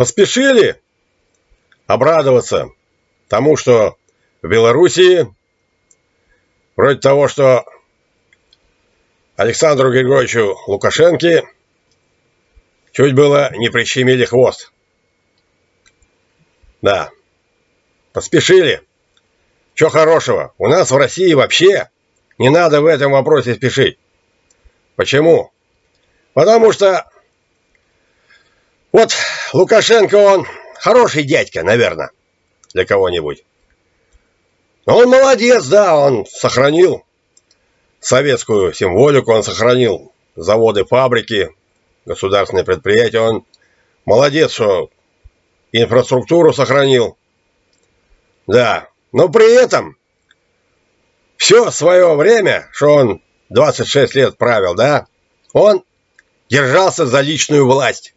поспешили обрадоваться тому, что в Белоруссии, вроде того, что Александру Григорьевичу Лукашенко чуть было не прищемили хвост. Да, поспешили. Что хорошего? У нас в России вообще не надо в этом вопросе спешить. Почему? Потому что вот Лукашенко, он хороший дядька, наверное, для кого-нибудь. Он молодец, да, он сохранил советскую символику, он сохранил заводы, фабрики, государственные предприятия. Он молодец, что инфраструктуру сохранил. Да, но при этом все свое время, что он 26 лет правил, да, он держался за личную власть.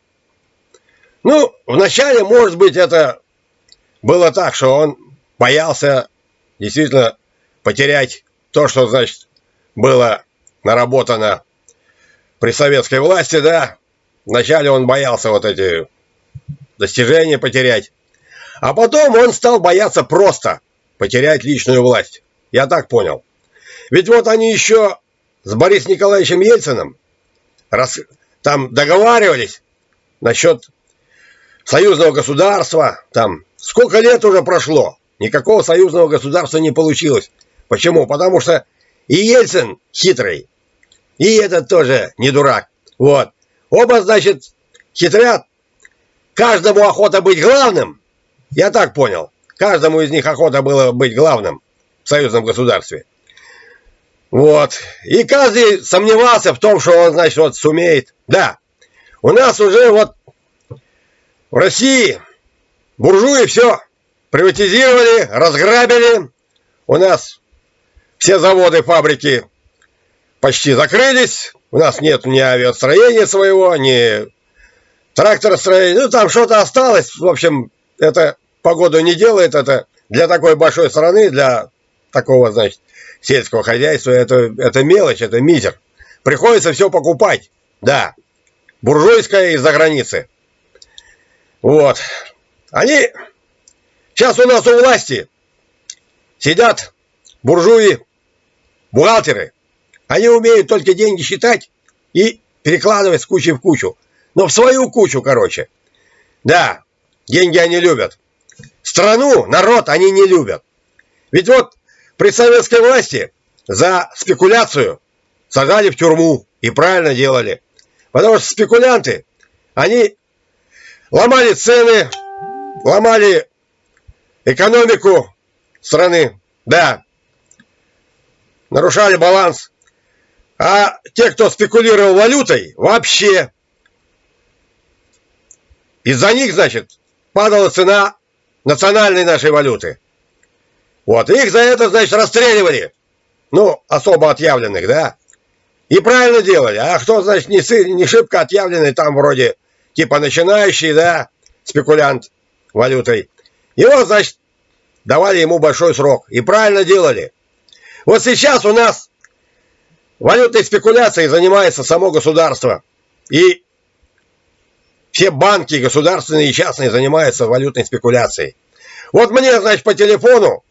Ну, вначале, может быть, это было так, что он боялся действительно потерять то, что, значит, было наработано при советской власти, да. Вначале он боялся вот эти достижения потерять. А потом он стал бояться просто потерять личную власть. Я так понял. Ведь вот они еще с Борисом Николаевичем Ельциным раз, там договаривались насчет союзного государства. Там сколько лет уже прошло, никакого союзного государства не получилось. Почему? Потому что и Ельцин хитрый, и этот тоже не дурак. Вот. Оба, значит, хитрят. Каждому охота быть главным. Я так понял. Каждому из них охота было быть главным в союзном государстве. Вот. И каждый сомневался в том, что он, значит, вот сумеет. Да. У нас уже вот в России буржуи все приватизировали, разграбили. У нас все заводы, фабрики почти закрылись. У нас нет ни авиастроения своего, ни тракторостроения. Ну, там что-то осталось. В общем, это погоду не делает. Это для такой большой страны, для такого, значит, сельского хозяйства, это, это мелочь, это мизер. Приходится все покупать. Да. Буржуйское из-за границы. Вот. Они сейчас у нас у власти сидят буржуи, бухгалтеры. Они умеют только деньги считать и перекладывать с кучи в кучу. Но в свою кучу, короче. Да, деньги они любят. Страну, народ они не любят. Ведь вот при советской власти за спекуляцию сажали в тюрьму. И правильно делали. Потому что спекулянты, они ломали цены, ломали экономику страны. Да, нарушали баланс. А те, кто спекулировал валютой, вообще из-за них, значит, падала цена национальной нашей валюты. Вот, их за это, значит, расстреливали. Ну, особо отъявленных, да? И правильно делали. А кто, значит, не, не шибко отъявленный, там вроде, типа начинающий, да, спекулянт валютой. Его, значит, давали ему большой срок. И правильно делали. Вот сейчас у нас валютной спекуляцией занимается само государство. И все банки, государственные и частные, занимаются валютной спекуляцией. Вот мне, значит, по телефону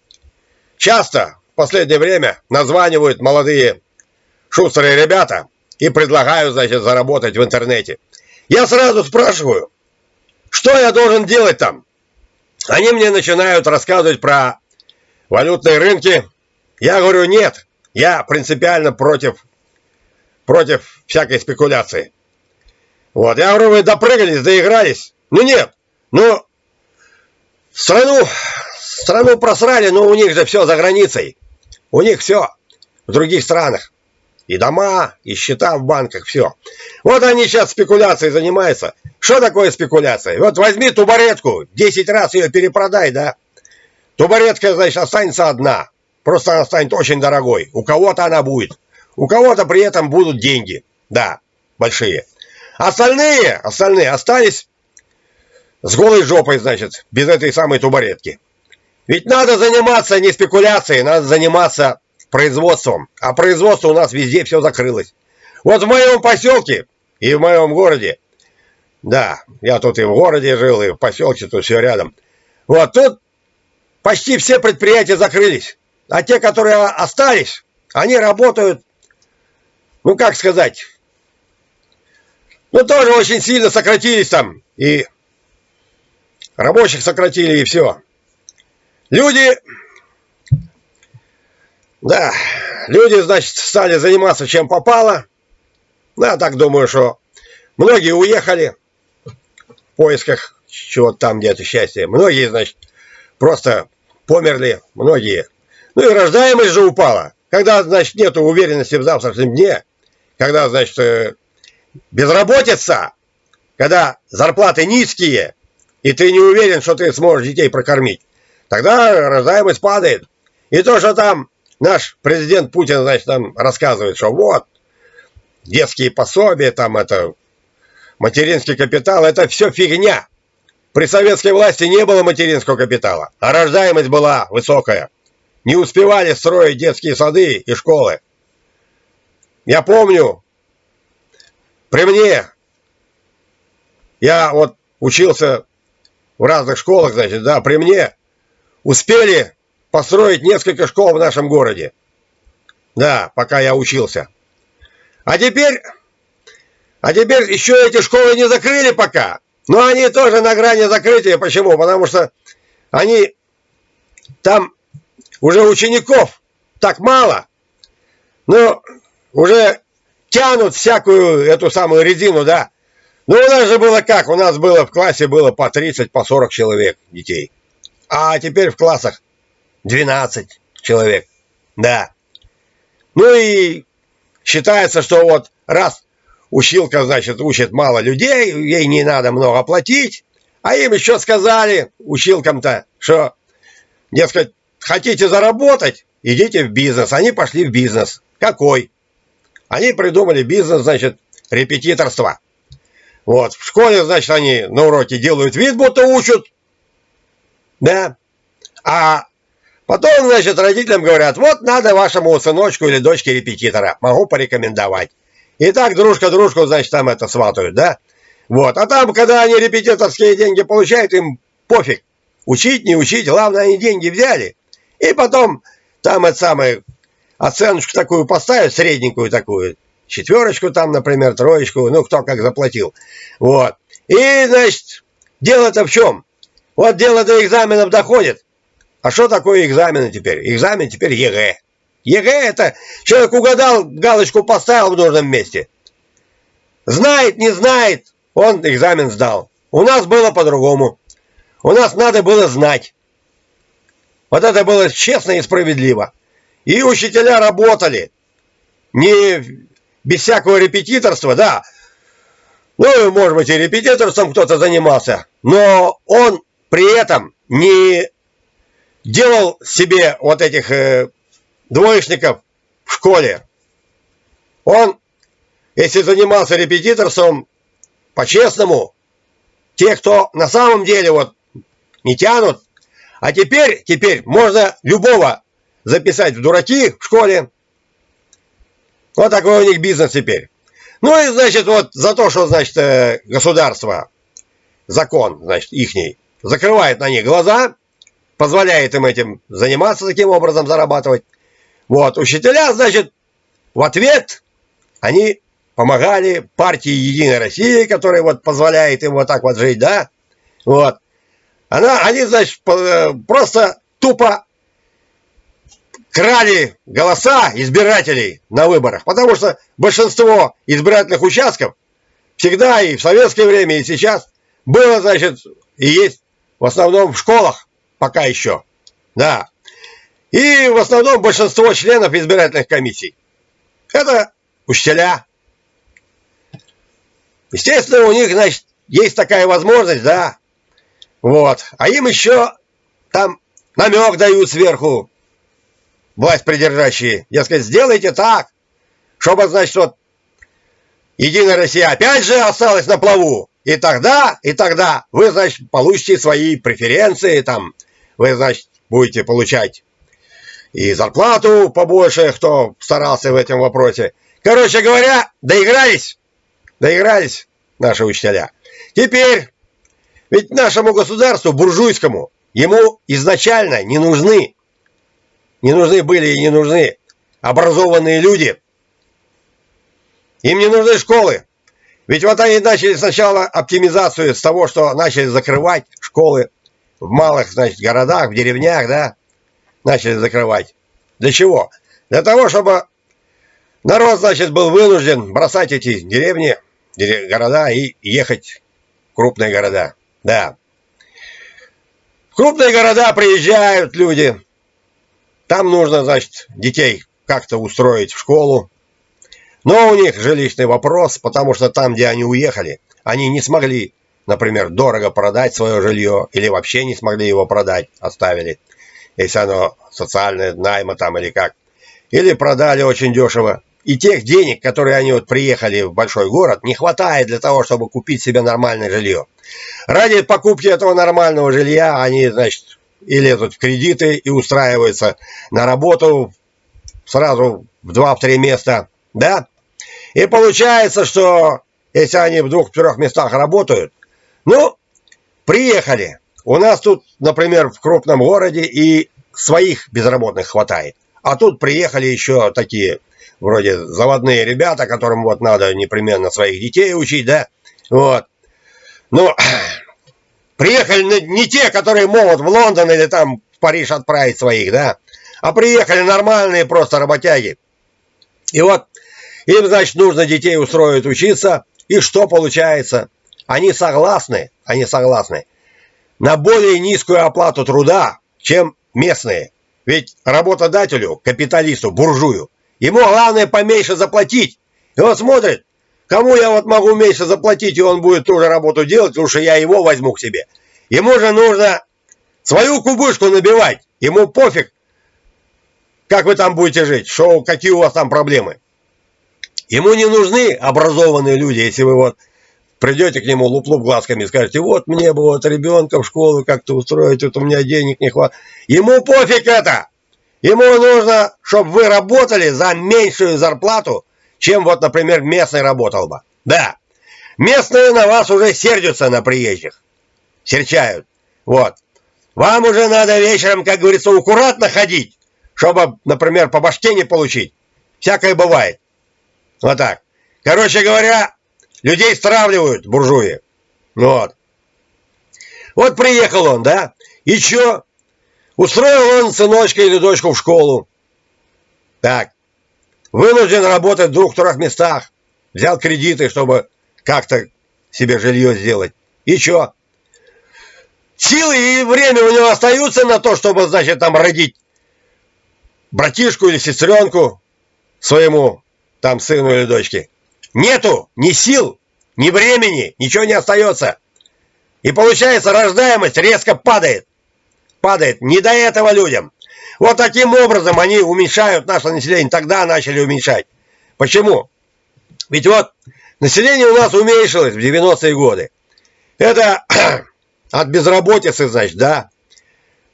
Часто в последнее время названивают молодые шустрые ребята и предлагают, значит, заработать в интернете. Я сразу спрашиваю, что я должен делать там? Они мне начинают рассказывать про валютные рынки. Я говорю, нет, я принципиально против, против всякой спекуляции. Вот, я говорю, вы допрыгались, доигрались. Ну нет, ну, страну Страну просрали, но у них же все за границей. У них все в других странах. И дома, и счета в банках, все. Вот они сейчас спекуляцией занимаются. Что такое спекуляция? Вот возьми тубаретку, 10 раз ее перепродай, да? Тубаретка, значит, останется одна. Просто она станет очень дорогой. У кого-то она будет. У кого-то при этом будут деньги. Да, большие. Остальные, остальные остались с голой жопой, значит, без этой самой тубаретки. Ведь надо заниматься не спекуляцией, надо заниматься производством. А производство у нас везде все закрылось. Вот в моем поселке и в моем городе Да, я тут и в городе жил, и в поселке, тут все рядом. Вот тут почти все предприятия закрылись. А те, которые остались, они работают, ну как сказать, ну тоже очень сильно сократились там. И рабочих сократили, и все. Люди, да, люди, значит, стали заниматься чем попало. Да, так думаю, что многие уехали в поисках чего-то там где-то счастья. Многие, значит, просто померли, многие. Ну и рождаемость же упала. Когда, значит, нет уверенности в завтрашнем дне, когда, значит, э, безработица, когда зарплаты низкие, и ты не уверен, что ты сможешь детей прокормить, тогда рождаемость падает. И то, что там наш президент Путин, значит, нам рассказывает, что вот, детские пособия, там это, материнский капитал, это все фигня. При советской власти не было материнского капитала, а рождаемость была высокая. Не успевали строить детские сады и школы. Я помню, при мне, я вот учился в разных школах, значит, да, при мне успели построить несколько школ в нашем городе. Да, пока я учился. А теперь, а теперь еще эти школы не закрыли пока. Но они тоже на грани закрытия. Почему? Потому что они там уже учеников так мало. Но уже тянут всякую эту самую резину, да. Ну, у нас же было как? У нас было в классе было по 30, по 40 человек детей. А теперь в классах 12 человек. Да. Ну и считается, что вот раз училка, значит, учит мало людей, ей не надо много платить, а им еще сказали, училкам-то, что, дескать, хотите заработать, идите в бизнес. Они пошли в бизнес. Какой? Они придумали бизнес, значит, репетиторство. Вот, в школе, значит, они на уроке делают вид, будто учат, да, а потом, значит, родителям говорят, вот надо вашему сыночку или дочке репетитора, могу порекомендовать. И так дружка дружку, значит, там это сватают, да? Вот, а там, когда они репетиторские деньги получают, им пофиг, учить, не учить, главное, они деньги взяли. И потом там это самое, оценочку такую поставят, средненькую такую, четверочку там, например, троечку, ну, кто как заплатил. Вот. И, значит, дело-то в чем? Вот дело до экзаменов доходит. А что такое экзамены теперь? Экзамен теперь ЕГЭ. ЕГЭ это человек угадал, галочку поставил в нужном месте. Знает, не знает, он экзамен сдал. У нас было по-другому. У нас надо было знать. Вот это было честно и справедливо. И учителя работали. Не без всякого репетиторства, да. Ну, может быть, и репетиторством кто-то занимался, но он при этом не делал себе вот этих э, двоечников в школе. Он, если занимался репетиторством по-честному, те, кто на самом деле вот не тянут, а теперь, теперь можно любого записать в дураки в школе, вот такой у них бизнес теперь. Ну и, значит, вот за то, что, значит, э, государство, закон, значит, ихний, закрывает на них глаза, позволяет им этим заниматься таким образом, зарабатывать. Вот, учителя, значит, в ответ они помогали партии Единой России, которая вот позволяет им вот так вот жить, да, вот. Она, они, значит, э, просто тупо крали голоса избирателей на выборах, потому что большинство избирательных участков всегда и в советское время, и сейчас было, значит, и есть в основном в школах пока еще. Да. И в основном большинство членов избирательных комиссий. Это учителя. Естественно, у них, значит, есть такая возможность, да. Вот. А им еще там намек дают сверху власть придержащие, дескать, сделайте так, чтобы, значит, вот Единая Россия опять же осталась на плаву. И тогда, и тогда вы, значит, получите свои преференции, там, вы, значит, будете получать и зарплату побольше, кто старался в этом вопросе. Короче говоря, доигрались, доигрались наши учителя. Теперь, ведь нашему государству, буржуйскому, ему изначально не нужны, не нужны были и не нужны образованные люди. Им не нужны школы. Ведь вот они начали сначала оптимизацию с того, что начали закрывать школы в малых, значит, городах, в деревнях, да, начали закрывать. Для чего? Для того, чтобы народ, значит, был вынужден бросать эти деревни, города и ехать в крупные города. Да. В крупные города приезжают люди. Там нужно, значит, детей как-то устроить в школу. Но у них жилищный вопрос, потому что там, где они уехали, они не смогли, например, дорого продать свое жилье или вообще не смогли его продать, оставили, если оно социальное, найма там или как. Или продали очень дешево. И тех денег, которые они вот приехали в большой город, не хватает для того, чтобы купить себе нормальное жилье. Ради покупки этого нормального жилья они, значит, и лезут в кредиты, и устраиваются на работу сразу в два-три места, да? И получается, что если они в двух-трех местах работают, ну, приехали. У нас тут, например, в крупном городе и своих безработных хватает. А тут приехали еще такие, вроде заводные ребята, которым вот надо непременно своих детей учить, да? Вот. Ну, приехали не те, которые могут в Лондон или там в Париж отправить своих, да? А приехали нормальные просто работяги. И вот им, значит, нужно детей устроить учиться. И что получается? Они согласны, они согласны на более низкую оплату труда, чем местные. Ведь работодателю, капиталисту, буржую, ему главное поменьше заплатить. И он смотрит, кому я вот могу меньше заплатить, и он будет ту же работу делать, лучше я его возьму к себе. Ему же нужно свою кубышку набивать. Ему пофиг, как вы там будете жить, что, какие у вас там проблемы. Ему не нужны образованные люди, если вы вот придете к нему луп-луп глазками скажете, вот мне бы вот ребенка в школу как-то устроить, вот у меня денег не хватает. Ему пофиг это! Ему нужно, чтобы вы работали за меньшую зарплату, чем вот, например, местный работал бы. Да, местные на вас уже сердятся на приезжих. Серчают. Вот. Вам уже надо вечером, как говорится, аккуратно ходить, чтобы, например, по башке не получить. Всякое бывает. Вот так. Короче говоря, людей стравливают буржуи. Вот. Вот приехал он, да? И чё? Устроил он сыночка или дочку в школу. Так. Вынужден работать в двух-трех местах. Взял кредиты, чтобы как-то себе жилье сделать. И чё? Силы и время у него остаются на то, чтобы, значит, там родить братишку или сестренку своему там сыну или дочке. Нету ни сил, ни времени, ничего не остается. И получается, рождаемость резко падает. Падает. Не до этого людям. Вот таким образом они уменьшают наше население. Тогда начали уменьшать. Почему? Ведь вот население у нас уменьшилось в 90-е годы. Это от безработицы, значит, да.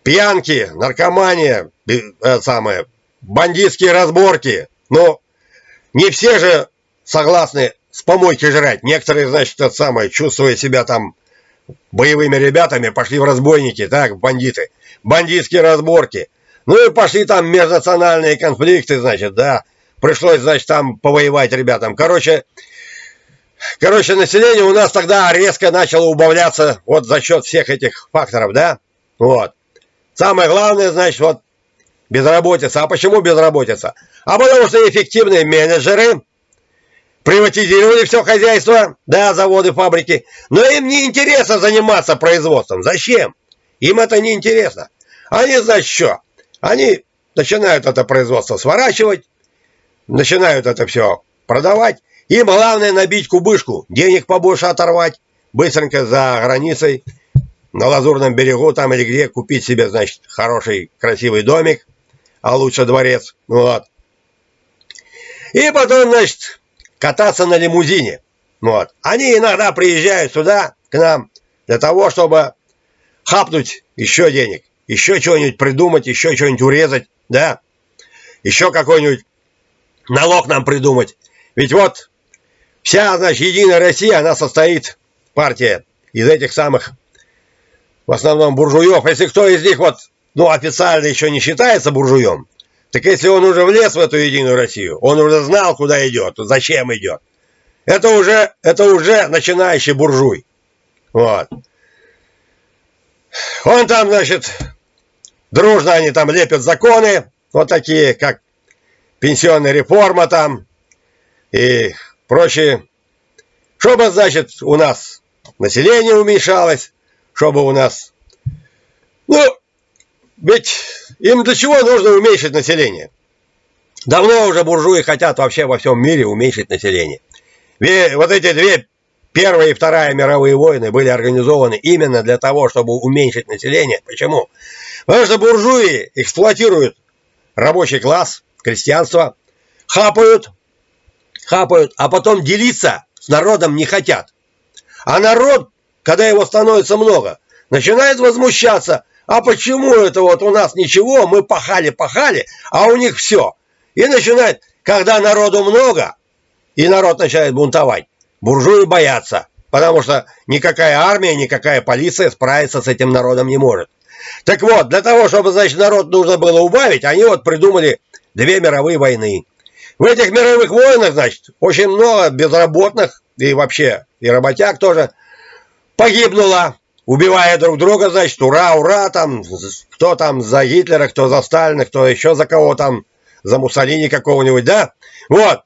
Пьянки, наркомания, это самое, бандитские разборки. Но не все же согласны с помойки жрать. Некоторые, значит, это самое, чувствуя себя там боевыми ребятами, пошли в разбойники, так, в бандиты. Бандитские разборки. Ну и пошли там межнациональные конфликты, значит, да. Пришлось, значит, там повоевать ребятам. Короче, короче, население у нас тогда резко начало убавляться вот за счет всех этих факторов, да. Вот. Самое главное, значит, вот безработица. А почему безработица? А потому что эффективные менеджеры приватизировали все хозяйство, да, заводы, фабрики, но им не интересно заниматься производством. Зачем? Им это не интересно. Они, значит, что? Они начинают это производство сворачивать, начинают это все продавать. Им главное набить кубышку, денег побольше оторвать, быстренько за границей, на Лазурном берегу там или где, купить себе, значит, хороший, красивый домик, а лучше дворец. Вот. И потом, значит, кататься на лимузине. Вот. Они иногда приезжают сюда, к нам, для того, чтобы хапнуть еще денег, еще чего-нибудь придумать, еще что-нибудь урезать, да, еще какой-нибудь налог нам придумать. Ведь вот вся, значит, Единая Россия, она состоит партия из этих самых, в основном, буржуев. Если кто из них вот, ну, официально еще не считается буржуем, так если он уже влез в эту Единую Россию, он уже знал, куда идет, зачем идет. Это уже, это уже начинающий буржуй. Вот. Он там, значит, дружно они там лепят законы, вот такие, как пенсионная реформа там и прочие. Чтобы, значит, у нас население уменьшалось, чтобы у нас... Ну, ведь им для чего нужно уменьшить население? Давно уже буржуи хотят вообще во всем мире уменьшить население. Ведь вот эти две Первая и Вторая мировые войны были организованы именно для того, чтобы уменьшить население. Почему? Потому что буржуи эксплуатируют рабочий класс, крестьянство, хапают, хапают, а потом делиться с народом не хотят. А народ, когда его становится много, начинает возмущаться. А почему это вот у нас ничего, мы пахали-пахали, а у них все. И начинает, когда народу много, и народ начинает бунтовать, буржуи боятся, потому что никакая армия, никакая полиция справиться с этим народом не может. Так вот, для того, чтобы, значит, народ нужно было убавить, они вот придумали две мировые войны. В этих мировых войнах, значит, очень много безработных и вообще и работяг тоже погибнуло, убивая друг друга, значит, ура, ура, там, кто там за Гитлера, кто за Сталина, кто еще за кого там, за Муссолини какого-нибудь, да? Вот.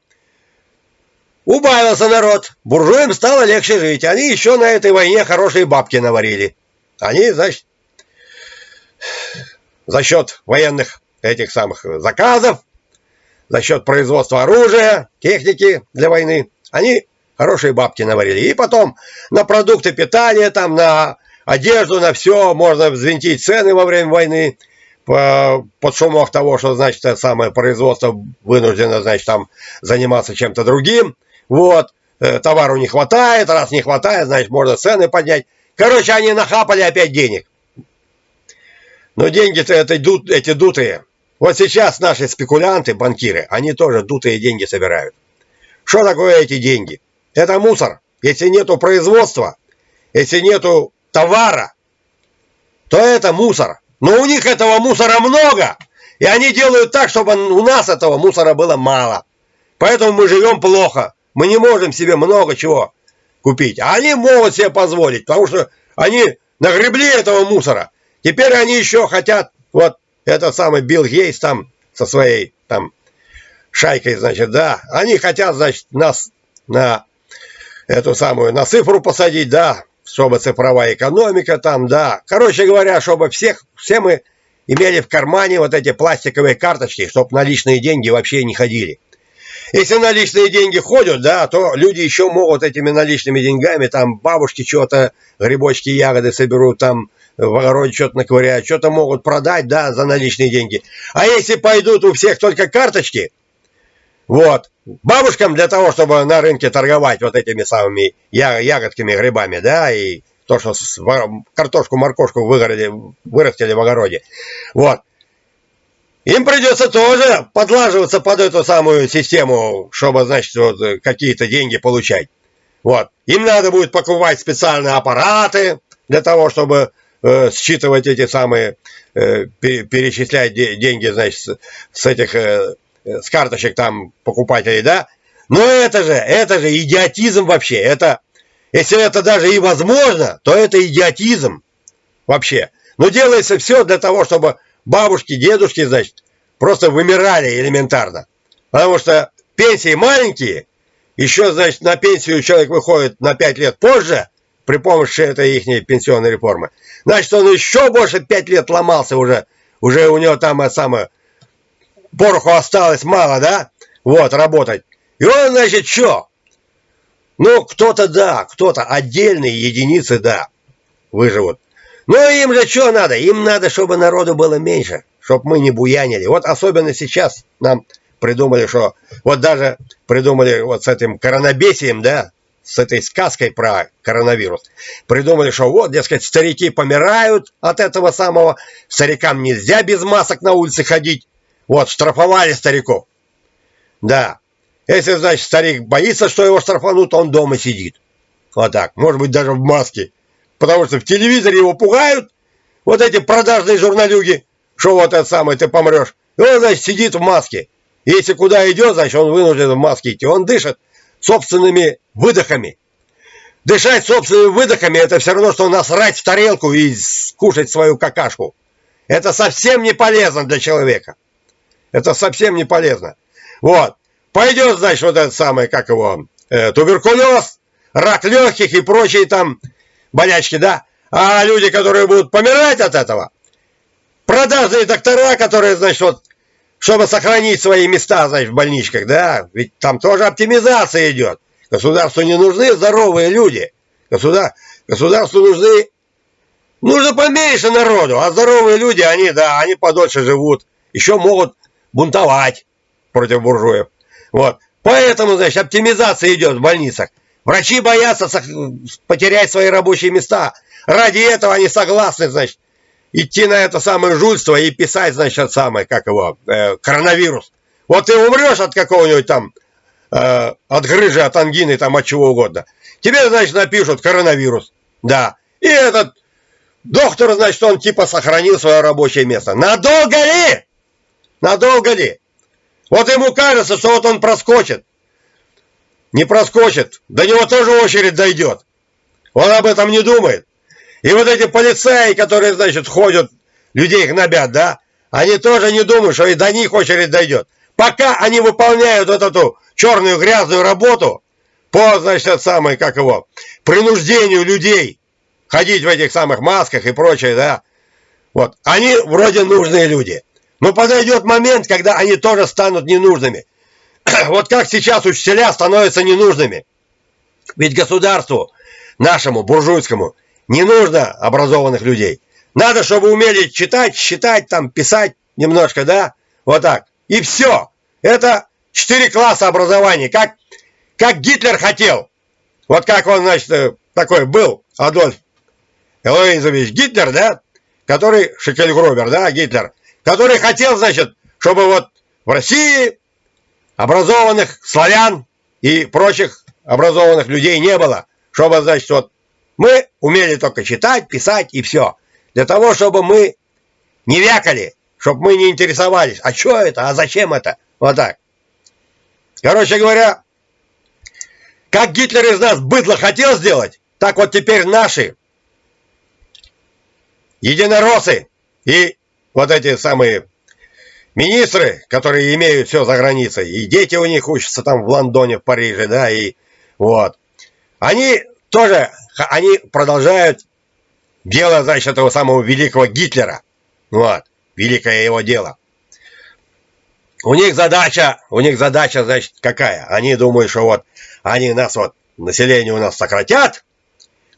Убавился народ, буржуям стало легче жить, они еще на этой войне хорошие бабки наварили. Они, значит, за счет военных этих самых заказов, за счет производства оружия, техники для войны, они хорошие бабки наварили. И потом на продукты питания, там, на одежду, на все можно взвинтить цены во время войны по, под шумок того, что, значит, это самое производство вынуждено, значит, там заниматься чем-то другим. Вот, э, товару не хватает, раз не хватает, значит, можно цены поднять. Короче, они нахапали опять денег. Но деньги-то это дут, эти дутые. Вот сейчас наши спекулянты, банкиры, они тоже дутые деньги собирают. Что такое эти деньги? Это мусор. Если нету производства, если нету товара, то это мусор. Но у них этого мусора много. И они делают так, чтобы у нас этого мусора было мало. Поэтому мы живем плохо. Мы не можем себе много чего купить. А они могут себе позволить, потому что они нагребли этого мусора. Теперь они еще хотят, вот этот самый Билл Гейс там со своей там шайкой, значит, да, они хотят, значит, нас на эту самую, на цифру посадить, да, чтобы цифровая экономика там, да. Короче говоря, чтобы всех, все мы имели в кармане вот эти пластиковые карточки, чтобы наличные деньги вообще не ходили. Если наличные деньги ходят, да, то люди еще могут этими наличными деньгами, там, бабушки что-то, грибочки, ягоды соберут, там, в огороде что-то наковыряют, что-то могут продать, да, за наличные деньги. А если пойдут у всех только карточки, вот, бабушкам для того, чтобы на рынке торговать вот этими самыми ягодками, грибами, да, и то, что картошку, выгорели, вырастили в огороде, вот, им придется тоже подлаживаться под эту самую систему, чтобы, значит, вот какие-то деньги получать. Вот. Им надо будет покупать специальные аппараты для того, чтобы э, считывать эти самые, э, перечислять де деньги, значит, с этих, э, с карточек там покупателей, да. Но это же, это же идиотизм вообще. Это, если это даже и возможно, то это идиотизм вообще. Но делается все для того, чтобы бабушки, дедушки, значит, просто вымирали элементарно. Потому что пенсии маленькие, еще, значит, на пенсию человек выходит на 5 лет позже, при помощи этой их пенсионной реформы. Значит, он еще больше 5 лет ломался уже, уже у него там это самое, пороху осталось мало, да, вот, работать. И он, значит, что? Ну, кто-то да, кто-то отдельные единицы, да, выживут. Ну, им же что надо? Им надо, чтобы народу было меньше, чтобы мы не буянили. Вот особенно сейчас нам придумали, что... Вот даже придумали вот с этим коронабесием, да, с этой сказкой про коронавирус. Придумали, что вот, дескать, старики помирают от этого самого, старикам нельзя без масок на улице ходить. Вот, штрафовали стариков. Да. Если, значит, старик боится, что его штрафанут, он дома сидит. Вот так. Может быть, даже в маске. Потому что в телевизоре его пугают. Вот эти продажные журналюги. Что вот это самое, ты помрешь. И он, значит, сидит в маске. Если куда идет, значит, он вынужден в маске идти. Он дышит собственными выдохами. Дышать собственными выдохами, это все равно, что насрать в тарелку и скушать свою какашку. Это совсем не полезно для человека. Это совсем не полезно. Вот. Пойдет, значит, вот это самое, как его, э, туберкулез, рак легких и прочие там болячки, да? А люди, которые будут помирать от этого, продажные доктора, которые, значит, вот, чтобы сохранить свои места, значит, в больничках, да, ведь там тоже оптимизация идет. Государству не нужны здоровые люди. Государ... Государству нужны... Нужно поменьше народу, а здоровые люди, они, да, они подольше живут. Еще могут бунтовать против буржуев. Вот. Поэтому, значит, оптимизация идет в больницах. Врачи боятся потерять свои рабочие места. Ради этого они согласны, значит, идти на это самое жульство и писать, значит, самое, как его, э, коронавирус. Вот ты умрешь от какого-нибудь там, э, от грыжи, от ангины, там, от чего угодно. Тебе, значит, напишут коронавирус. Да. И этот доктор, значит, он типа сохранил свое рабочее место. Надолго ли? Надолго ли? Вот ему кажется, что вот он проскочит. Не проскочит. До него тоже очередь дойдет. Он об этом не думает. И вот эти полицаи, которые, значит, ходят, людей гнобят, да, они тоже не думают, что и до них очередь дойдет. Пока они выполняют вот эту черную грязную работу по, значит, самой, как его, принуждению людей ходить в этих самых масках и прочее, да, вот, они вроде нужные люди. Но подойдет момент, когда они тоже станут ненужными. Вот как сейчас учителя становятся ненужными. Ведь государству, нашему, буржуйскому, не нужно образованных людей. Надо, чтобы умели читать, считать, там, писать немножко, да? Вот так. И все. Это четыре класса образования. Как, как Гитлер хотел. Вот как он, значит, э, такой был, Адольф Элоизович Гитлер, да? Который, Шекельгробер, да, Гитлер который хотел, значит, чтобы вот в России образованных славян и прочих образованных людей не было. Чтобы, значит, вот мы умели только читать, писать и все. Для того, чтобы мы не вякали, чтобы мы не интересовались. А что это? А зачем это? Вот так. Короче говоря, как Гитлер из нас быдло хотел сделать, так вот теперь наши единороссы и вот эти самые министры, которые имеют все за границей, и дети у них учатся там в Лондоне, в Париже, да, и вот. Они тоже, они продолжают дело, значит, этого самого великого Гитлера. Вот, великое его дело. У них задача, у них задача, значит, какая? Они думают, что вот они нас вот, население у нас сократят,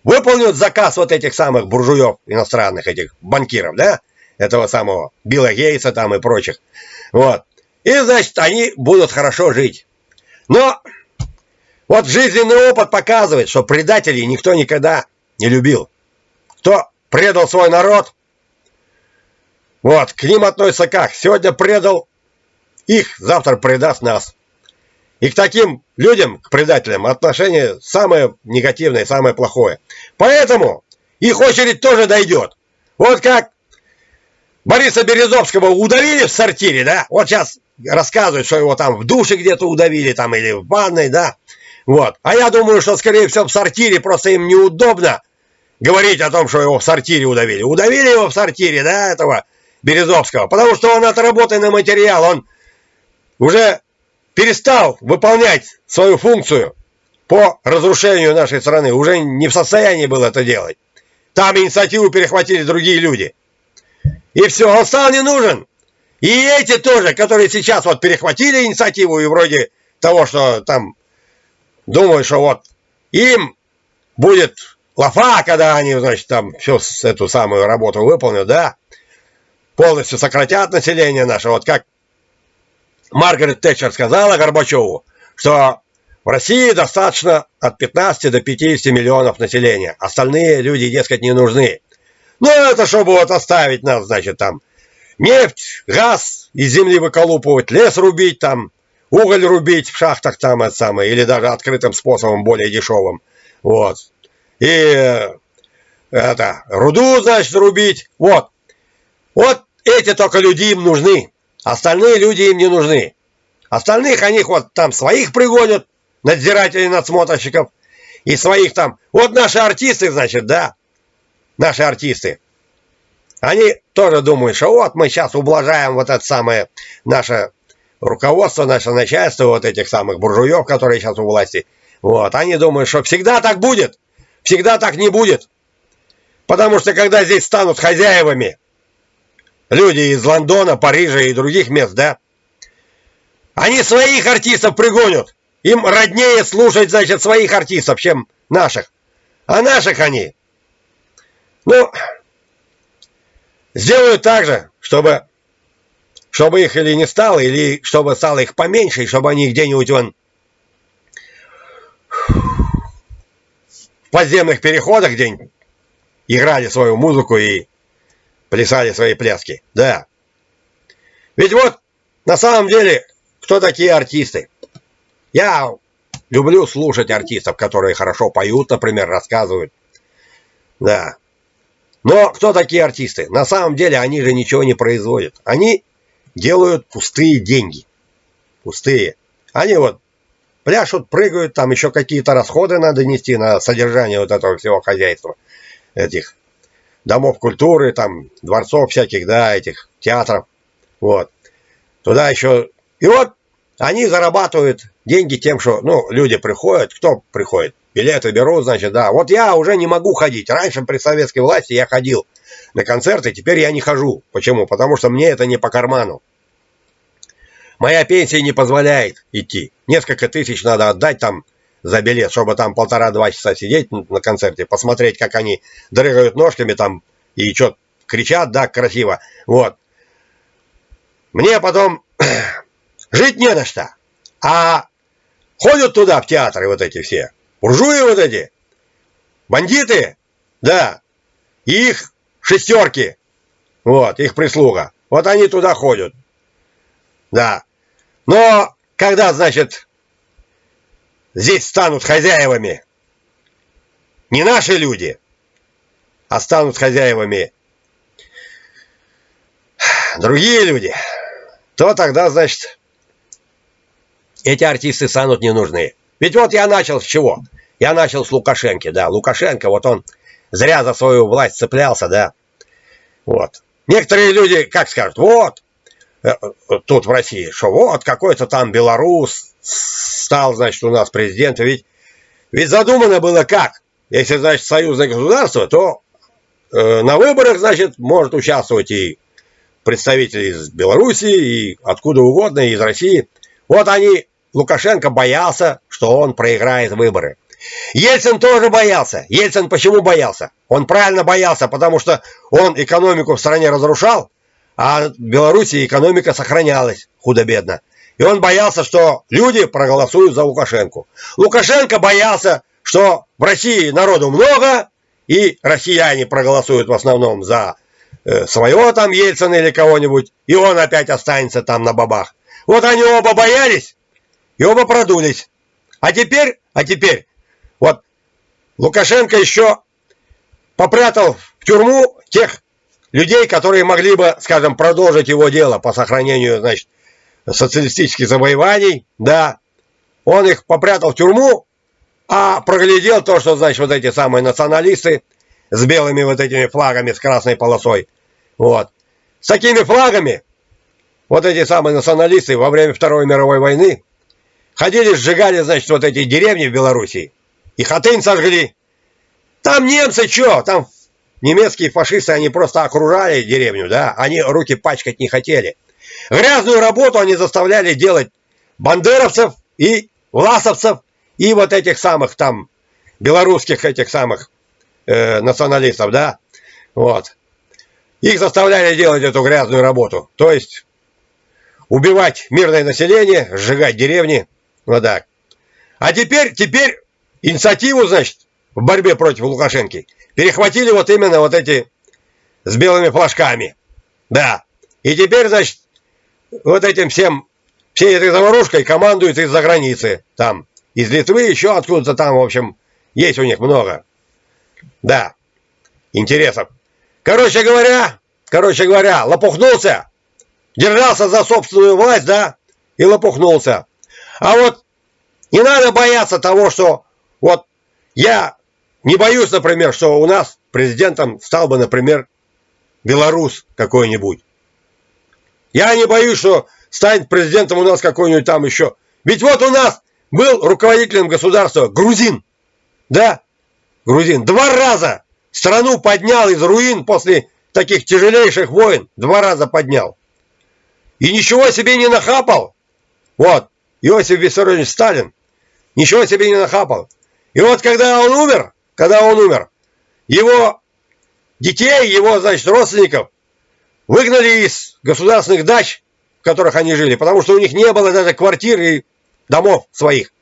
выполнят заказ вот этих самых буржуев иностранных, этих банкиров, да, этого самого Билла Гейтса там и прочих. Вот. И, значит, они будут хорошо жить. Но вот жизненный опыт показывает, что предателей никто никогда не любил. Кто предал свой народ, вот, к ним относятся как? Сегодня предал их, завтра предаст нас. И к таким людям, к предателям, отношение самое негативное, самое плохое. Поэтому их очередь тоже дойдет. Вот как Бориса Березовского удавили в сортире, да? Вот сейчас рассказывают, что его там в душе где-то удавили, там, или в ванной, да? Вот. А я думаю, что, скорее всего, в сортире просто им неудобно говорить о том, что его в сортире удавили. Удавили его в сортире, да, этого Березовского, потому что он отработанный материал, он уже перестал выполнять свою функцию по разрушению нашей страны, уже не в состоянии был это делать. Там инициативу перехватили другие люди. И все, он стал не нужен. И эти тоже, которые сейчас вот перехватили инициативу и вроде того, что там думают, что вот им будет лафа, когда они, значит, там всю эту самую работу выполнят, да, полностью сократят население наше. Вот как Маргарет Тэтчер сказала Горбачеву, что в России достаточно от 15 до 50 миллионов населения. Остальные люди, дескать, не нужны. Ну, это чтобы вот оставить нас, значит, там нефть, газ из земли выколупывать, лес рубить там, уголь рубить в шахтах там это самое, или даже открытым способом, более дешевым. Вот. И это, руду, значит, рубить. Вот. Вот эти только люди им нужны. Остальные люди им не нужны. Остальных они вот там своих пригонят, надзирателей, надсмотрщиков. И своих там. Вот наши артисты, значит, да. Наши артисты. Они тоже думают, что вот мы сейчас ублажаем вот это самое наше руководство, наше начальство, вот этих самых буржуев, которые сейчас у власти. Вот, они думают, что всегда так будет. Всегда так не будет. Потому что когда здесь станут хозяевами люди из Лондона, Парижа и других мест, да, они своих артистов пригонят. Им роднее слушать, значит, своих артистов, чем наших. А наших они, ну, сделают так же, чтобы, чтобы их или не стало, или чтобы стало их поменьше, и чтобы они где-нибудь вон в подземных переходах где-нибудь играли свою музыку и плясали свои пляски. Да. Ведь вот, на самом деле, кто такие артисты? Я люблю слушать артистов, которые хорошо поют, например, рассказывают. Да. Но кто такие артисты? На самом деле они же ничего не производят. Они делают пустые деньги. Пустые. Они вот пляшут, прыгают, там еще какие-то расходы надо нести на содержание вот этого всего хозяйства. Этих домов культуры, там, дворцов всяких, да, этих театров. Вот. Туда еще... И вот они зарабатывают деньги тем, что, ну, люди приходят. Кто приходит? билеты берут, значит, да. Вот я уже не могу ходить. Раньше при советской власти я ходил на концерты, теперь я не хожу. Почему? Потому что мне это не по карману. Моя пенсия не позволяет идти. Несколько тысяч надо отдать там за билет, чтобы там полтора-два часа сидеть на концерте, посмотреть, как они дрыгают ножками там и что кричат, да, красиво. Вот. Мне потом жить не на что. А ходят туда, в театры вот эти все. Буржуи вот эти, бандиты, да, их шестерки, вот, их прислуга. Вот они туда ходят, да. Но когда, значит, здесь станут хозяевами не наши люди, а станут хозяевами другие люди, то тогда, значит, эти артисты станут не нужны. Ведь вот я начал с чего? Я начал с Лукашенко, да. Лукашенко, вот он зря за свою власть цеплялся, да. Вот. Некоторые люди, как скажут, вот, э, э, тут в России, что вот какой-то там белорус стал, значит, у нас президентом. Ведь, ведь задумано было как? Если, значит, союзное государство, то э, на выборах, значит, может участвовать и представители из Белоруссии, и откуда угодно, и из России. Вот они, Лукашенко боялся, что он проиграет выборы. Ельцин тоже боялся. Ельцин почему боялся? Он правильно боялся, потому что он экономику в стране разрушал, а в Беларуси экономика сохранялась худо-бедно. И он боялся, что люди проголосуют за Лукашенко. Лукашенко боялся, что в России народу много, и россияне проголосуют в основном за э, своего там Ельцина или кого-нибудь, и он опять останется там на бабах. Вот они оба боялись, и оба продулись. А теперь, а теперь вот Лукашенко еще попрятал в тюрьму тех людей, которые могли бы, скажем, продолжить его дело по сохранению, значит, социалистических завоеваний, да. Он их попрятал в тюрьму, а проглядел то, что, значит, вот эти самые националисты с белыми вот этими флагами, с красной полосой, вот. С такими флагами вот эти самые националисты во время Второй мировой войны ходили, сжигали, значит, вот эти деревни в Белоруссии, и Хатынь сожгли. Там немцы что? Там немецкие фашисты, они просто окружали деревню, да? Они руки пачкать не хотели. Грязную работу они заставляли делать бандеровцев и власовцев, и вот этих самых там белорусских этих самых э, националистов, да? Вот. Их заставляли делать эту грязную работу. То есть убивать мирное население, сжигать деревни. Вот так. А теперь, теперь инициативу, значит, в борьбе против Лукашенки перехватили вот именно вот эти с белыми флажками. Да. И теперь, значит, вот этим всем, всей этой заварушкой командуют из-за границы. Там, из Литвы, еще откуда-то там, в общем, Есть у них много. Да, интересов. Короче говоря, короче говоря, лопухнулся. Держался за собственную власть, да, и лопухнулся. А вот не надо бояться того, что вот я не боюсь, например, что у нас президентом стал бы, например, белорус какой-нибудь. Я не боюсь, что станет президентом у нас какой-нибудь там еще. Ведь вот у нас был руководителем государства грузин. Да, грузин. Два раза страну поднял из руин после таких тяжелейших войн. Два раза поднял. И ничего себе не нахапал. Вот, Иосиф Виссарионович Сталин. Ничего себе не нахапал. И вот когда он умер, когда он умер, его детей, его, значит, родственников выгнали из государственных дач, в которых они жили, потому что у них не было даже квартир и домов своих.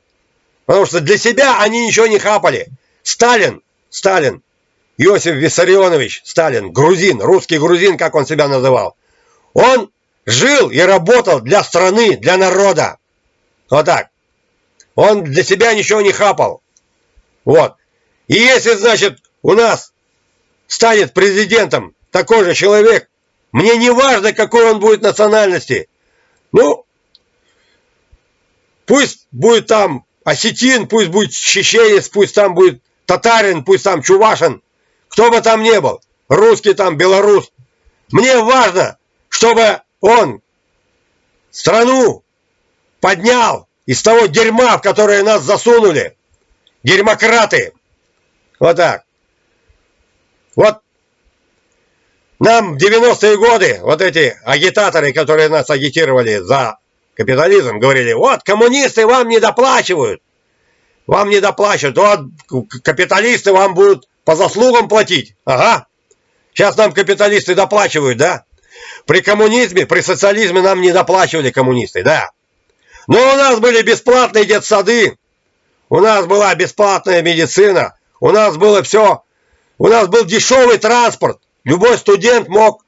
Потому что для себя они ничего не хапали. Сталин, Сталин, Иосиф Виссарионович Сталин, грузин, русский грузин, как он себя называл, он жил и работал для страны, для народа. Вот так. Он для себя ничего не хапал. Вот. И если, значит, у нас станет президентом такой же человек, мне не важно, какой он будет национальности. Ну, пусть будет там осетин, пусть будет чеченец, пусть там будет татарин, пусть там чувашин, кто бы там ни был, русский там, белорус. Мне важно, чтобы он страну поднял из того дерьма, в которое нас засунули. Дерьмократы. Вот так. Вот нам в 90-е годы вот эти агитаторы, которые нас агитировали за капитализм, говорили, вот коммунисты вам не доплачивают. Вам не доплачивают. Вот капиталисты вам будут по заслугам платить. Ага. Сейчас нам капиталисты доплачивают, да? При коммунизме, при социализме нам не доплачивали коммунисты, да. Но у нас были бесплатные детсады, у нас была бесплатная медицина, у нас было все, у нас был дешевый транспорт. Любой студент мог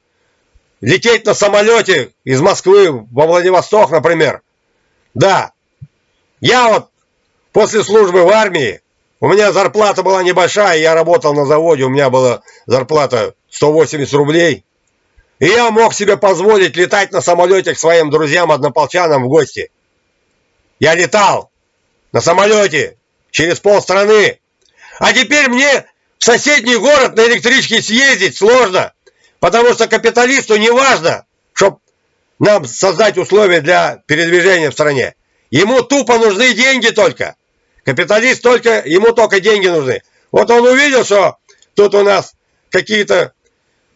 лететь на самолете из Москвы во Владивосток, например. Да, я вот после службы в армии, у меня зарплата была небольшая, я работал на заводе, у меня была зарплата 180 рублей. И я мог себе позволить летать на самолете к своим друзьям-однополчанам в гости. Я летал на самолете через полстраны. А теперь мне в соседний город на электричке съездить сложно, потому что капиталисту не важно, чтобы нам создать условия для передвижения в стране. Ему тупо нужны деньги только. Капиталист только, ему только деньги нужны. Вот он увидел, что тут у нас какие-то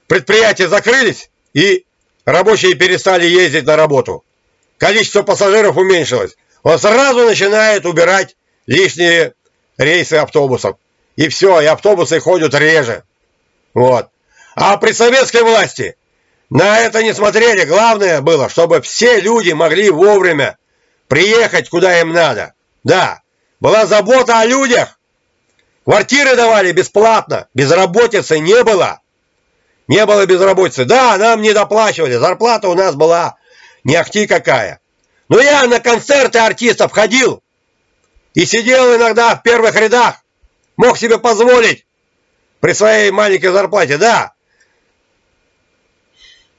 предприятия закрылись, и рабочие перестали ездить на работу. Количество пассажиров уменьшилось. Он сразу начинает убирать лишние рейсы автобусов. И все, и автобусы ходят реже. Вот. А при советской власти на это не смотрели. Главное было, чтобы все люди могли вовремя приехать, куда им надо. Да, была забота о людях. Квартиры давали бесплатно, безработицы не было. Не было безработицы. Да, нам не доплачивали, зарплата у нас была не ахти какая. Но я на концерты артистов ходил и сидел иногда в первых рядах. Мог себе позволить при своей маленькой зарплате, да.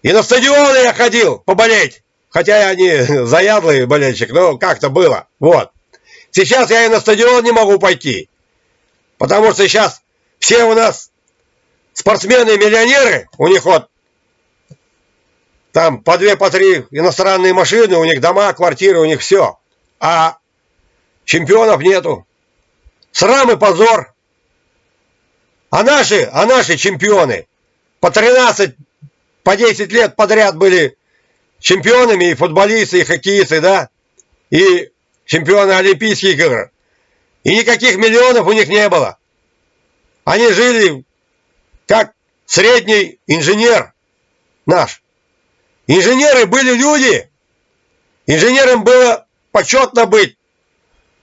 И на стадионы я ходил поболеть. Хотя я не заядлый болельщик, но как-то было. Вот. Сейчас я и на стадион не могу пойти. Потому что сейчас все у нас спортсмены-миллионеры, у них вот там по две, по три иностранные машины, у них дома, квартиры, у них все. А чемпионов нету. Срам и позор. А наши, а наши чемпионы по 13, по 10 лет подряд были чемпионами и футболисты, и хоккеисты, да? И чемпионы Олимпийских игр. И никаких миллионов у них не было. Они жили как средний инженер наш. Инженеры были люди. Инженерам было почетно быть.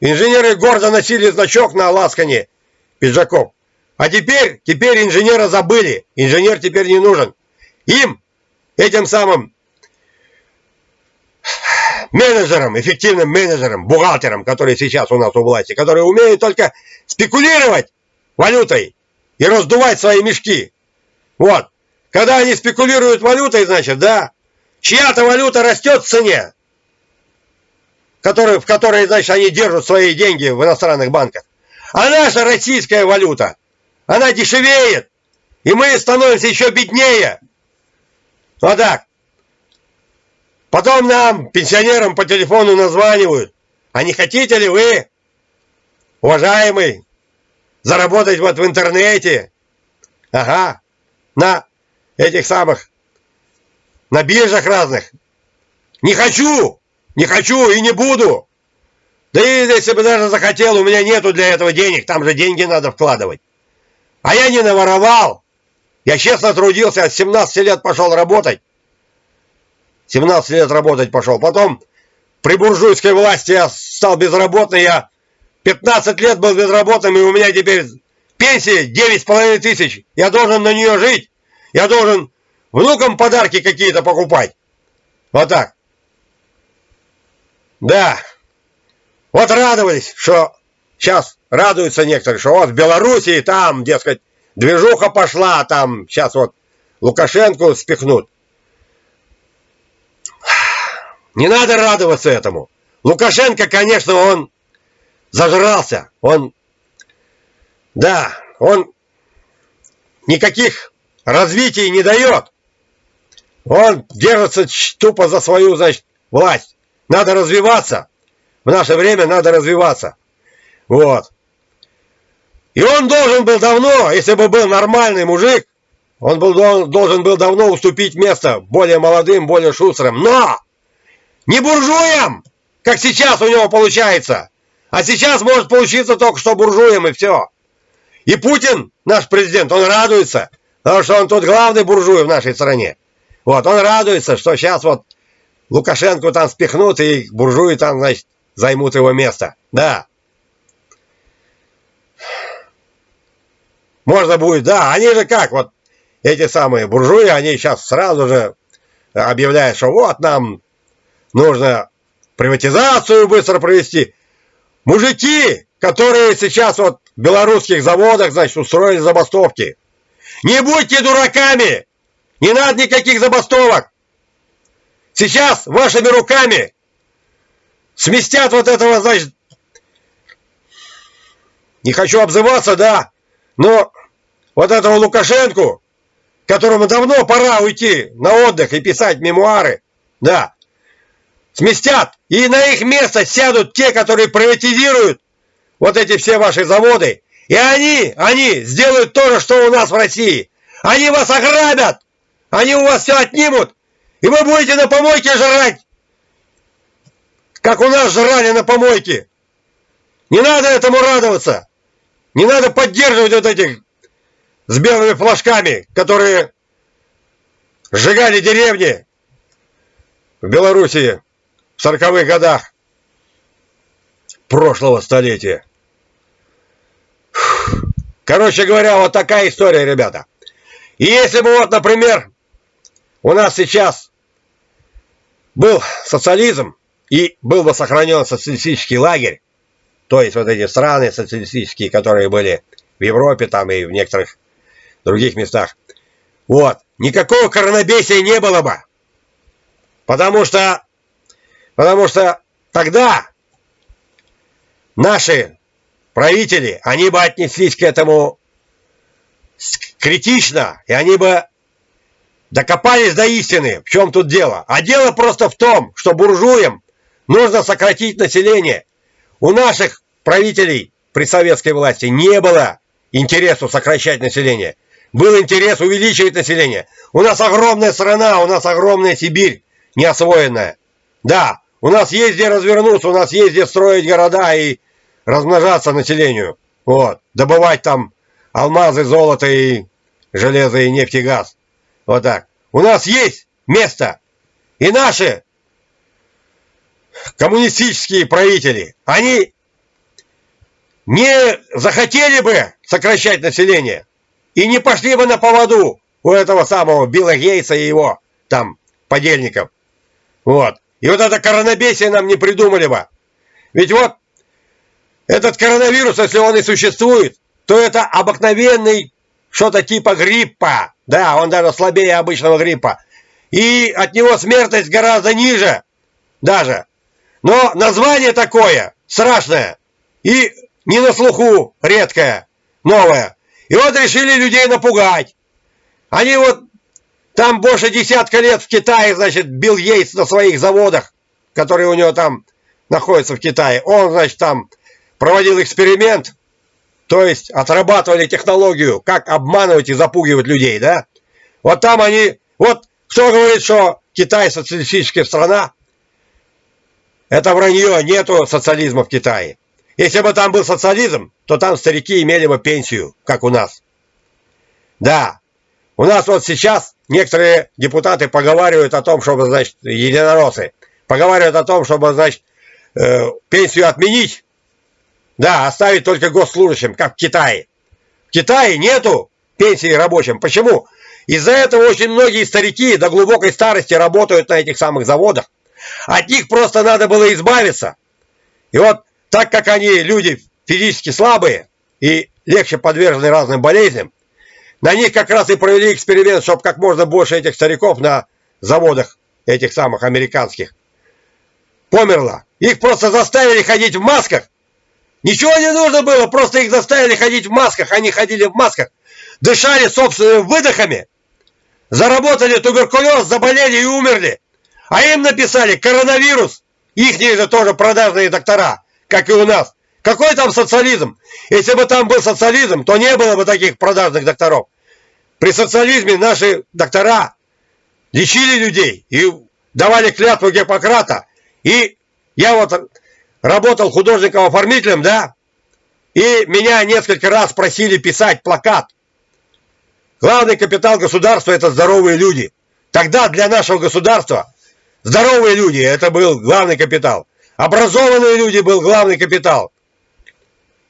Инженеры гордо носили значок на ласкане пиджаков. А теперь, теперь инженера забыли. Инженер теперь не нужен. Им, этим самым менеджерам, эффективным менеджерам, бухгалтерам, которые сейчас у нас у власти, которые умеют только спекулировать валютой и раздувать свои мешки. Вот. Когда они спекулируют валютой, значит, да, чья-то валюта растет в цене, который, в которой, значит, они держат свои деньги в иностранных банках. А наша российская валюта, она дешевеет, и мы становимся еще беднее. Вот так. Потом нам, пенсионерам, по телефону названивают. А не хотите ли вы, уважаемый, заработать вот в интернете? Ага, на этих самых, на биржах разных. Не хочу, не хочу и не буду. Да и если бы даже захотел, у меня нету для этого денег, там же деньги надо вкладывать. А я не наворовал. Я честно трудился, от 17 лет пошел работать. 17 лет работать пошел. Потом при буржуйской власти я стал безработным. Я 15 лет был безработным, и у меня теперь пенсия 9,5 тысяч. Я должен на нее жить. Я должен внукам подарки какие-то покупать. Вот так. Да. Вот радовались, что сейчас радуются некоторые, что вот в Белоруссии там, дескать, движуха пошла, там сейчас вот Лукашенко спихнут. Не надо радоваться этому. Лукашенко, конечно, он зажрался. Он, да, он никаких развитий не дает. Он держится тупо за свою, значит, власть. Надо развиваться. В наше время надо развиваться. Вот. И он должен был давно, если бы был нормальный мужик, он был, должен был давно уступить место более молодым, более шустрым. Но! Не буржуям, как сейчас у него получается. А сейчас может получиться только что буржуем и все. И Путин, наш президент, он радуется, потому что он тут главный буржуй в нашей стране. Вот, он радуется, что сейчас вот Лукашенко там спихнут, и буржуи там, значит, займут его место. Да. Можно будет, да, они же как, вот эти самые буржуи, они сейчас сразу же объявляют, что вот нам нужно приватизацию быстро провести. Мужики, которые сейчас вот в белорусских заводах, значит, устроили забастовки. Не будьте дураками! Не надо никаких забастовок! Сейчас вашими руками сместят вот этого, значит, не хочу обзываться, да, но вот этого Лукашенку, которому давно пора уйти на отдых и писать мемуары, да, сместят, и на их место сядут те, которые приватизируют вот эти все ваши заводы. И они, они сделают то же, что у нас в России. Они вас ограбят, они у вас все отнимут, и вы будете на помойке жрать, как у нас жрали на помойке. Не надо этому радоваться. Не надо поддерживать вот этих с белыми флажками, которые сжигали деревни в Белоруссии в сороковых годах прошлого столетия. Короче говоря, вот такая история, ребята. И если бы вот, например, у нас сейчас был социализм и был бы сохранен социалистический лагерь, то есть вот эти страны социалистические, которые были в Европе там и в некоторых других местах, вот, никакого коронабесия не было бы. Потому что Потому что тогда наши правители, они бы отнеслись к этому критично, и они бы докопались до истины, в чем тут дело. А дело просто в том, что буржуям нужно сократить население. У наших правителей при советской власти не было интересу сокращать население. Был интерес увеличивать население. У нас огромная страна, у нас огромная Сибирь неосвоенная. Да, у нас есть где развернуться, у нас есть где строить города и размножаться населению. Вот. Добывать там алмазы, золото и железо и нефть и газ. Вот так. У нас есть место. И наши коммунистические правители, они не захотели бы сокращать население и не пошли бы на поводу у этого самого Билла Гейтса и его там подельников. Вот. И вот это коронабесие нам не придумали бы. Ведь вот этот коронавирус, если он и существует, то это обыкновенный что-то типа гриппа. Да, он даже слабее обычного гриппа. И от него смертность гораздо ниже даже. Но название такое страшное и не на слуху редкое, новое. И вот решили людей напугать. Они вот там больше десятка лет в Китае, значит, Билл Йейтс на своих заводах, которые у него там находятся в Китае. Он, значит, там проводил эксперимент, то есть отрабатывали технологию, как обманывать и запугивать людей, да? Вот там они, вот кто говорит, что Китай социалистическая страна, это вранье, нету социализма в Китае. Если бы там был социализм, то там старики имели бы пенсию, как у нас. Да, у нас вот сейчас некоторые депутаты поговаривают о том, чтобы, значит, единороссы, поговаривают о том, чтобы, значит, э, пенсию отменить, да, оставить только госслужащим, как в Китае. В Китае нету пенсии рабочим. Почему? Из-за этого очень многие старики до глубокой старости работают на этих самых заводах. От них просто надо было избавиться. И вот так как они люди физически слабые и легче подвержены разным болезням, на них как раз и провели эксперимент, чтобы как можно больше этих стариков на заводах этих самых американских померло. Их просто заставили ходить в масках. Ничего не нужно было, просто их заставили ходить в масках. Они ходили в масках, дышали собственными выдохами, заработали туберкулез, заболели и умерли. А им написали коронавирус. Их же тоже продажные доктора, как и у нас. Какой там социализм? Если бы там был социализм, то не было бы таких продажных докторов. При социализме наши доктора лечили людей и давали клятву Гиппократа. И я вот работал художником-оформителем, да, и меня несколько раз просили писать плакат. Главный капитал государства – это здоровые люди. Тогда для нашего государства здоровые люди – это был главный капитал. Образованные люди был главный капитал.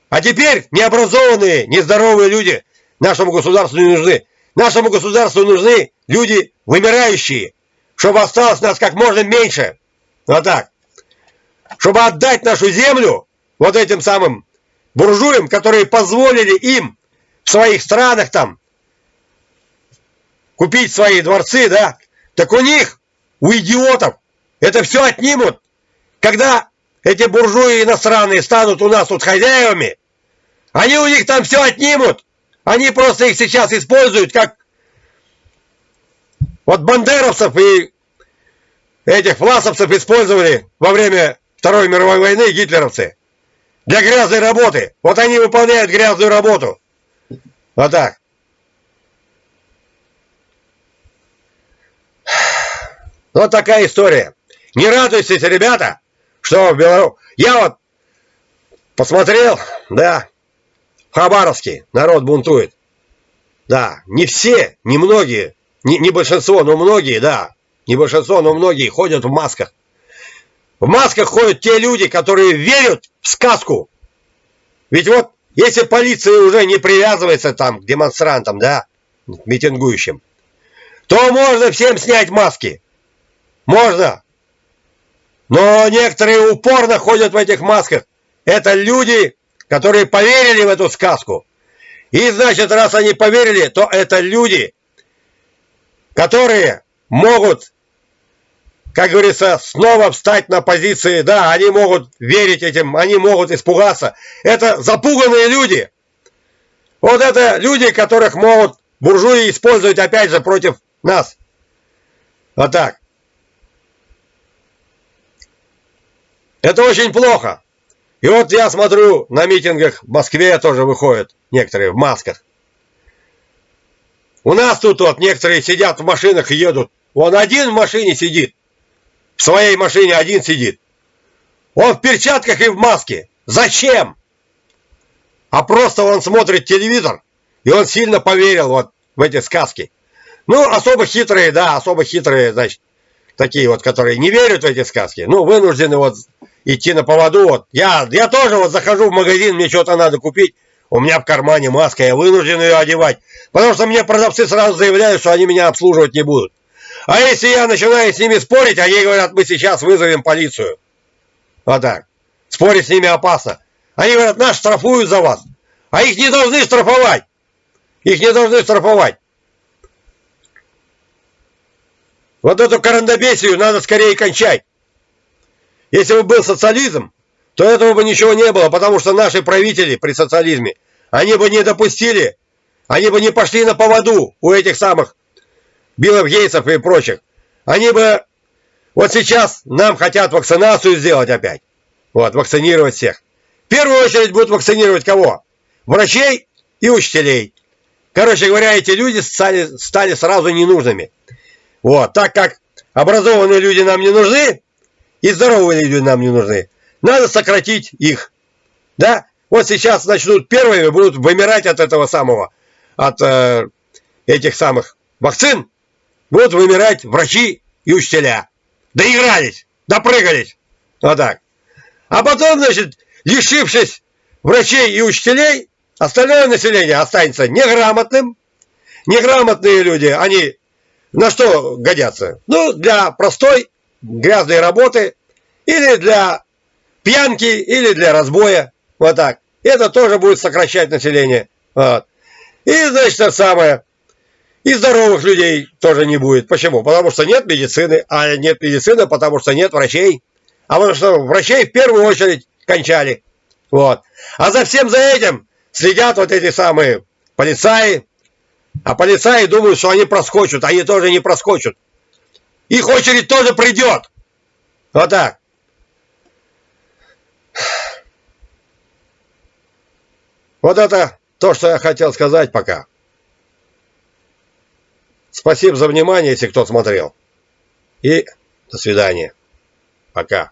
А теперь необразованные, нездоровые люди нашему государству не нужны. Нашему государству нужны люди вымирающие, чтобы осталось нас как можно меньше. Вот так. Чтобы отдать нашу землю вот этим самым буржуям, которые позволили им в своих странах там купить свои дворцы, да, так у них, у идиотов, это все отнимут. Когда эти буржуи иностранные станут у нас тут хозяевами, они у них там все отнимут. Они просто их сейчас используют как вот бандеровцев и этих власовцев использовали во время Второй мировой войны гитлеровцы для грязной работы. Вот они выполняют грязную работу. Вот так. Вот такая история. Не радуйтесь, ребята, что в Беларуси... Я вот посмотрел, да, в Хабаровске народ бунтует. Да, не все, не многие, не, не большинство, но многие, да, не большинство, но многие ходят в масках. В масках ходят те люди, которые верят в сказку. Ведь вот, если полиция уже не привязывается там к демонстрантам, да, к митингующим, то можно всем снять маски. Можно. Но некоторые упорно ходят в этих масках. Это люди, которые поверили в эту сказку. И значит, раз они поверили, то это люди, которые могут как говорится, снова встать на позиции, да, они могут верить этим, они могут испугаться. Это запуганные люди. Вот это люди, которых могут буржуи использовать опять же против нас. Вот так. Это очень плохо. И вот я смотрю, на митингах в Москве тоже выходят некоторые в масках. У нас тут вот некоторые сидят в машинах и едут. Он один в машине сидит в своей машине один сидит. Он в перчатках и в маске. Зачем? А просто он смотрит телевизор, и он сильно поверил вот в эти сказки. Ну, особо хитрые, да, особо хитрые, значит, такие вот, которые не верят в эти сказки, ну, вынуждены вот идти на поводу. Вот. Я, я тоже вот захожу в магазин, мне что-то надо купить, у меня в кармане маска, я вынужден ее одевать, потому что мне продавцы сразу заявляют, что они меня обслуживать не будут. А если я начинаю с ними спорить, они говорят, мы сейчас вызовем полицию. Вот так. Спорить с ними опасно. Они говорят, нас штрафуют за вас. А их не должны штрафовать. Их не должны штрафовать. Вот эту карандобесию надо скорее кончать. Если бы был социализм, то этого бы ничего не было, потому что наши правители при социализме, они бы не допустили, они бы не пошли на поводу у этих самых Биллов Гейтсов и прочих. Они бы... Вот сейчас нам хотят вакцинацию сделать опять. Вот, вакцинировать всех. В первую очередь будут вакцинировать кого? Врачей и учителей. Короче говоря, эти люди стали, стали сразу ненужными. Вот, так как образованные люди нам не нужны, и здоровые люди нам не нужны, надо сократить их. Да? Вот сейчас начнут первыми, будут вымирать от этого самого, от э, этих самых вакцин, будут вымирать врачи и учителя. Доигрались, допрыгались. Вот так. А потом, значит, лишившись врачей и учителей, остальное население останется неграмотным. Неграмотные люди, они на что годятся? Ну, для простой грязной работы или для пьянки, или для разбоя. Вот так. Это тоже будет сокращать население. Вот. И, значит, это самое. И здоровых людей тоже не будет. Почему? Потому что нет медицины. А нет медицины, потому что нет врачей. А потому что врачей в первую очередь кончали. Вот. А за всем за этим следят вот эти самые полицаи, а полицаи думают, что они проскочат, они тоже не проскочат. Их очередь тоже придет. Вот так. Вот это то, что я хотел сказать пока. Спасибо за внимание, если кто смотрел. И до свидания. Пока.